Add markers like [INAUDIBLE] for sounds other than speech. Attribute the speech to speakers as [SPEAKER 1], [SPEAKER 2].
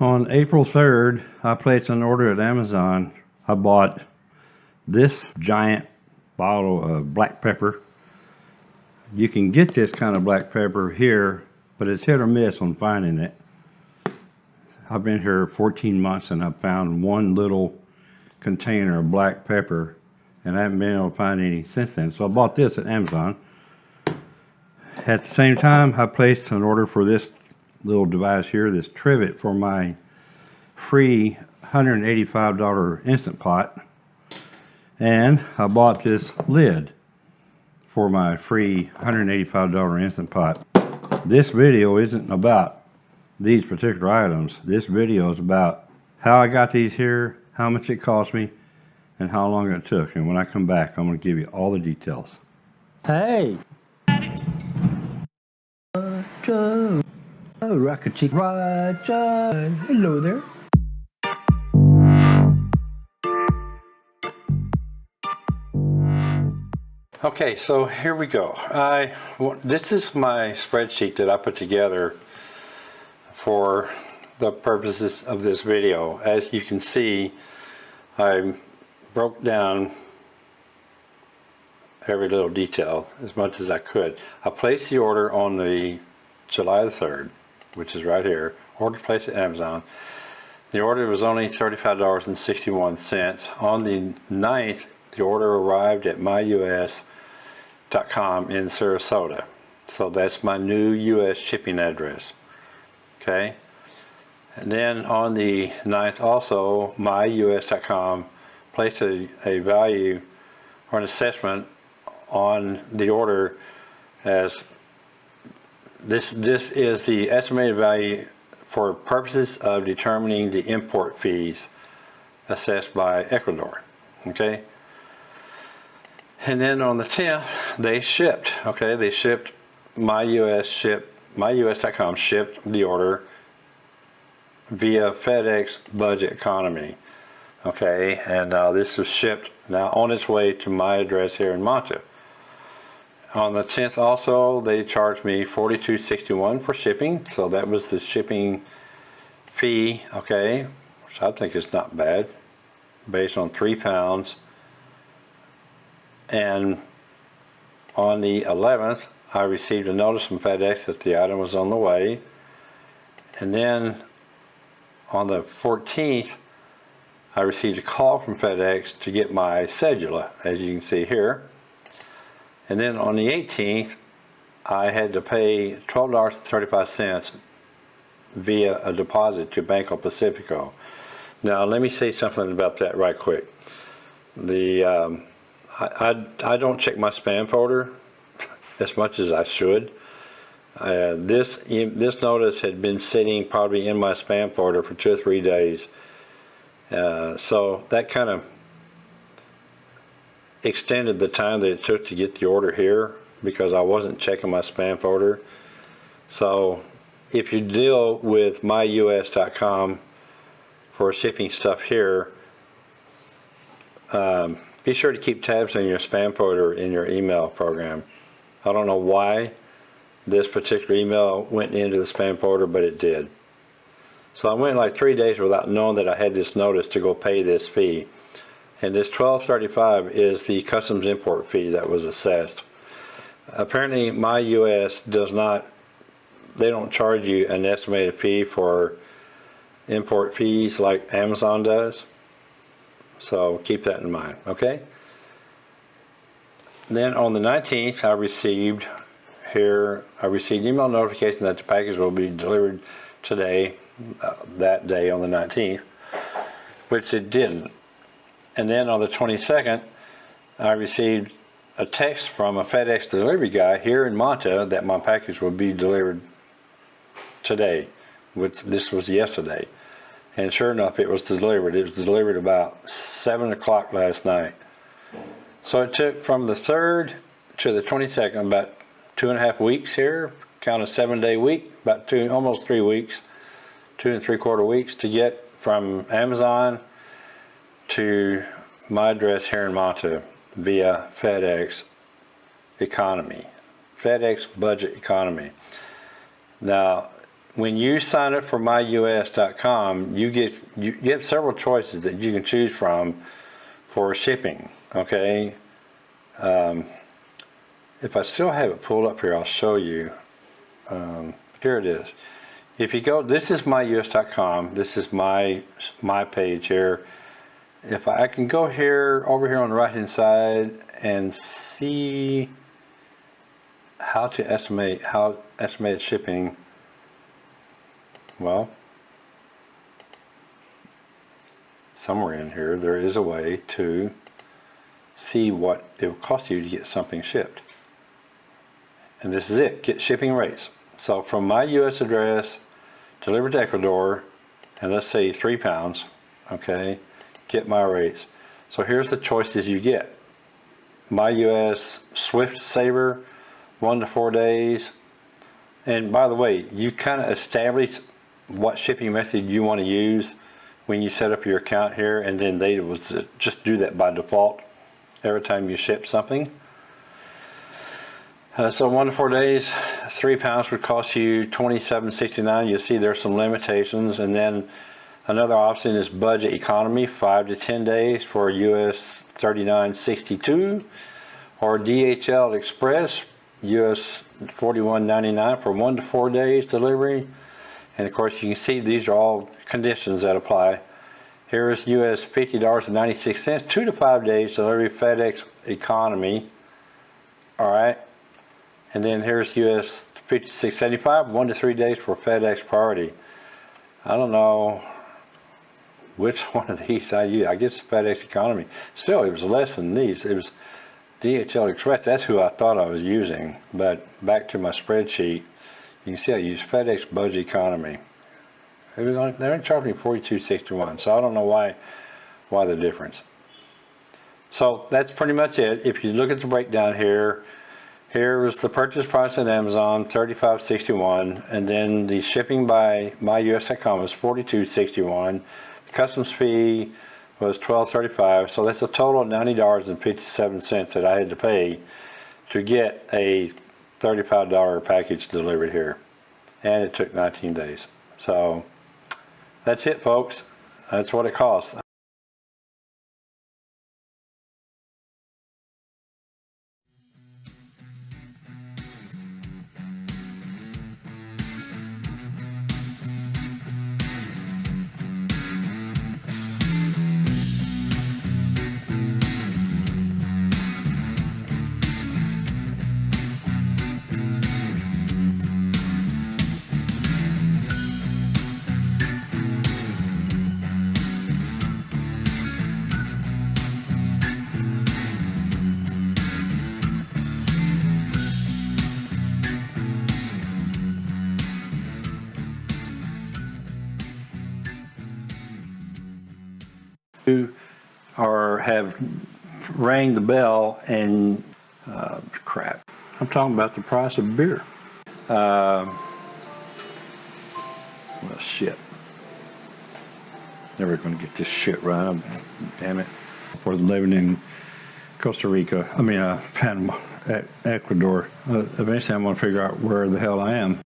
[SPEAKER 1] on April 3rd, I placed an order at Amazon. I bought this giant bottle of black pepper. You can get this kind of black pepper here, but it's hit or miss on finding it. I've been here 14 months and I've found one little container of black pepper and I haven't been able to find any since then. So I bought this at Amazon. At the same time, I placed an order for this little device here, this trivet for my free $185 Instant Pot. And I bought this lid for my free $185 Instant Pot. This video isn't about these particular items. This video is about how I got these here, how much it cost me, and how long it took. And when I come back, I'm going to give you all the details.
[SPEAKER 2] Hey! Uh, Roger! Oh, Rocket Chick Roger! Hello there.
[SPEAKER 1] Okay, so here we go. I This is my spreadsheet that I put together for the purposes of this video. As you can see, I broke down every little detail as much as I could. I placed the order on the July the 3rd, which is right here. Order placed at Amazon. The order was only $35.61. On the 9th, the order arrived at myus.com in Sarasota. So that's my new US shipping address. Okay. And then on the 9th also, myus.com placed a, a value or an assessment on the order as this this is the estimated value for purposes of determining the import fees assessed by Ecuador okay? And then on the 10th they shipped okay? They shipped my US ship myus.com shipped the order via FedEx budget economy okay? And uh, this was shipped now on its way to my address here in Manta on the 10th also they charged me 42.61 for shipping so that was the shipping fee okay which I think is not bad based on three pounds. And on the 11th I received a notice from FedEx that the item was on the way. And then on the 14th I received a call from FedEx to get my cedula as you can see here and then on the 18th, I had to pay $12.35 via a deposit to Banco Pacifico. Now let me say something about that right quick. The um, I, I, I, don't check my spam folder as much as I should. Uh, this this notice had been sitting probably in my spam folder for two or three days. Uh, so that kind of extended the time that it took to get the order here because I wasn't checking my spam folder. So if you deal with myus.com for shipping stuff here, um, be sure to keep tabs on your spam folder in your email program. I don't know why this particular email went into the spam folder, but it did. So I went like three days without knowing that I had this notice to go pay this fee. And this 1235 is the customs import fee that was assessed. Apparently my US does not, they don't charge you an estimated fee for import fees like Amazon does. So keep that in mind, okay? Then on the 19th, I received here, I received email notification that the package will be delivered today, uh, that day on the 19th, which it didn't. And then on the 22nd, I received a text from a FedEx delivery guy here in Manta that my package would be delivered today. Which this was yesterday. And sure enough, it was delivered. It was delivered about 7 o'clock last night. So it took from the 3rd to the 22nd, about two and a half weeks here, count a seven day week, about two, almost three weeks, two and three quarter weeks to get from Amazon to my address here in Manta via FedEx Economy, FedEx Budget Economy. Now, when you sign up for myus.com, you get you, you have several choices that you can choose from for shipping. Okay. Um, if I still have it pulled up here, I'll show you. Um, here it is. If you go, this is myus.com. This is my my page here. If I, can go here over here on the right hand side and see how to estimate how estimated shipping. Well, somewhere in here there is a way to see what it will cost you to get something shipped. And this is it, get shipping rates. So from my US address, delivered to Ecuador, and let's say three pounds, okay, get my rates. So here's the choices you get. My US Swift Saver, one to four days. And by the way, you kind of establish what shipping method you want to use when you set up your account here, and then they will just do that by default every time you ship something. Uh, so one to four days, three pounds would cost you twenty-seven sixty-nine. You'll see there's some limitations, and then another option is budget economy, five to ten days for US thirty-nine sixty-two, or DHL Express, US forty-one ninety-nine for one to four days delivery. And of course, you can see these are all conditions that apply. Here is US $50.96, two to five days delivery FedEx economy. All right. And then here's US 5675, one to three days for FedEx priority. I don't know which [LAUGHS] one of these I use. I guess FedEx economy. Still, it was less than these. It was DHL Express. That's who I thought I was using. But back to my spreadsheet, you can see I use FedEx Budget Economy. It was only, they're charging 42.61, so I don't know why why the difference. So that's pretty much it. If you look at the breakdown here, here was the purchase price at Amazon, 35.61, and then the shipping by myus.com was 42.61. Customs fee was 12.35, so that's a total of $90.57 that I had to pay to get a $35 package delivered here. And it took 19 days. So that's it, folks. That's what it costs. Or have rang the bell and uh, crap. I'm talking about the price of beer. Um, well, shit. Never going to get this shit right. I'm- Damn it. For living in Costa Rica, I mean, uh, Panama, Ecuador. Uh, eventually, I'm going to figure out where the hell I am.